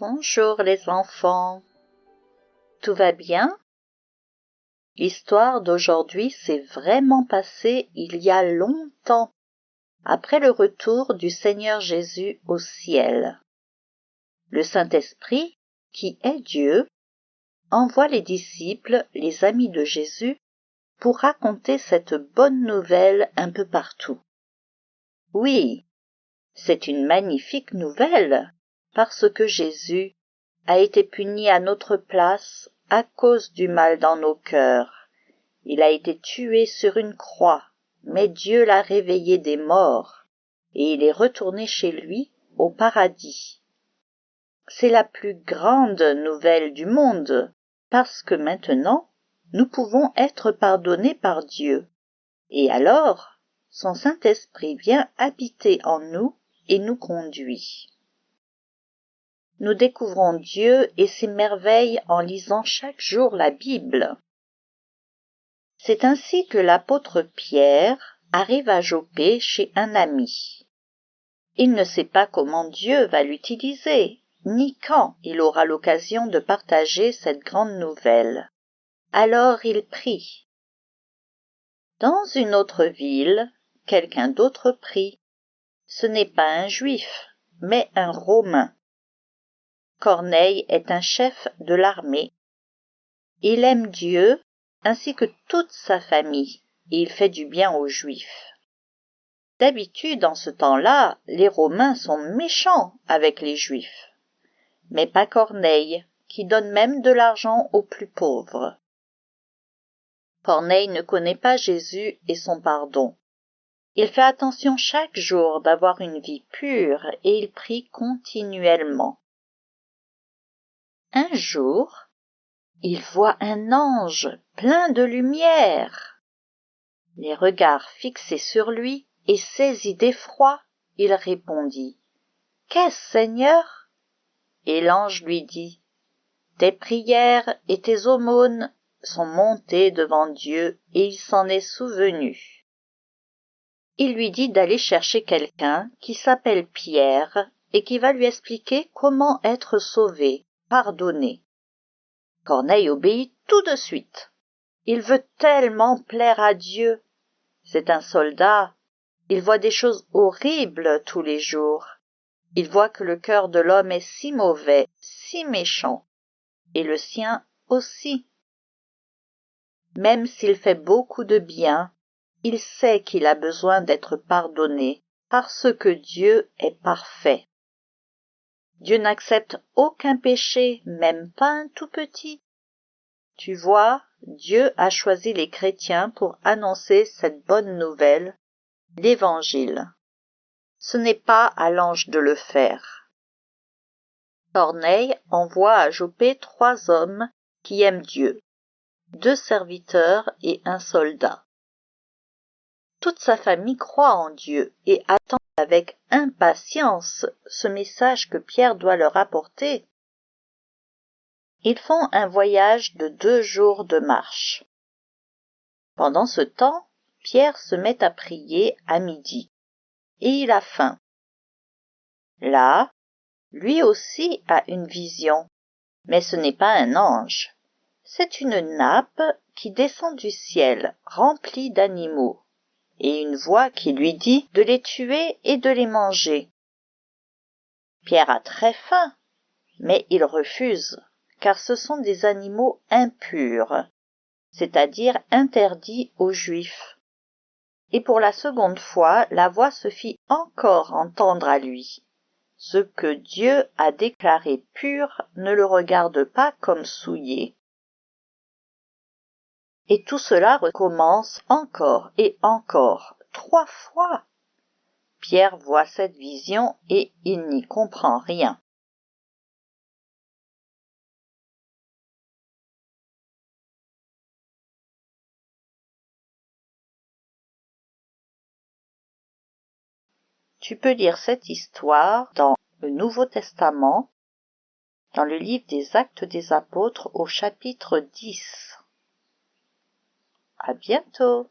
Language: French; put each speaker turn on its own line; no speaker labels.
Bonjour les enfants. Tout va bien? L'histoire d'aujourd'hui s'est vraiment passée il y a longtemps, après le retour du Seigneur Jésus au ciel. Le Saint-Esprit, qui est Dieu, envoie les disciples, les amis de Jésus, pour raconter cette bonne nouvelle un peu partout. Oui, c'est une magnifique nouvelle, parce que Jésus a été puni à notre place à cause du mal dans nos cœurs. Il a été tué sur une croix, mais Dieu l'a réveillé des morts, et il est retourné chez lui au paradis. C'est la plus grande nouvelle du monde, parce que maintenant nous pouvons être pardonnés par Dieu. Et alors, son Saint-Esprit vient habiter en nous et nous conduit. Nous découvrons Dieu et ses merveilles en lisant chaque jour la Bible. C'est ainsi que l'apôtre Pierre arrive à Jopé chez un ami. Il ne sait pas comment Dieu va l'utiliser, ni quand il aura l'occasion de partager cette grande nouvelle. Alors il prie. Dans une autre ville, quelqu'un d'autre prie. Ce n'est pas un juif, mais un romain. Corneille est un chef de l'armée. Il aime Dieu ainsi que toute sa famille, et il fait du bien aux Juifs. D'habitude, en ce temps-là, les Romains sont méchants avec les Juifs. Mais pas Corneille, qui donne même de l'argent aux plus pauvres. Corneille ne connaît pas Jésus et son pardon. Il fait attention chaque jour d'avoir une vie pure et il prie continuellement. Un jour, il voit un ange plein de lumière. Les regards fixés sur lui et saisi d'effroi, il répondit Qu'est-ce, Seigneur? Et l'ange lui dit Tes prières et tes aumônes sont montées devant Dieu et il s'en est souvenu. Il lui dit d'aller chercher quelqu'un qui s'appelle Pierre et qui va lui expliquer comment être sauvé, pardonné. Corneille obéit tout de suite. Il veut tellement plaire à Dieu. C'est un soldat. Il voit des choses horribles tous les jours. Il voit que le cœur de l'homme est si mauvais, si méchant, et le sien aussi. Même s'il fait beaucoup de bien, il sait qu'il a besoin d'être pardonné parce que Dieu est parfait. Dieu n'accepte aucun péché, même pas un tout petit. Tu vois, Dieu a choisi les chrétiens pour annoncer cette bonne nouvelle, l'Évangile. Ce n'est pas à l'ange de le faire. Corneille envoie à Jopé trois hommes qui aiment Dieu, deux serviteurs et un soldat. Toute sa famille croit en Dieu et attend avec impatience ce message que Pierre doit leur apporter. Ils font un voyage de deux jours de marche. Pendant ce temps, Pierre se met à prier à midi, et il a faim. Là, lui aussi a une vision, mais ce n'est pas un ange, c'est une nappe qui descend du ciel remplie d'animaux et une voix qui lui dit de les tuer et de les manger. Pierre a très faim, mais il refuse, car ce sont des animaux impurs, c'est-à-dire interdits aux Juifs. Et pour la seconde fois, la voix se fit encore entendre à lui. Ce que Dieu a déclaré pur ne le regarde pas comme souillé. Et tout cela recommence encore et encore, trois fois. Pierre voit cette vision et il n'y comprend rien. Tu peux lire cette histoire dans le Nouveau Testament, dans le livre des Actes des Apôtres au chapitre 10. À bientôt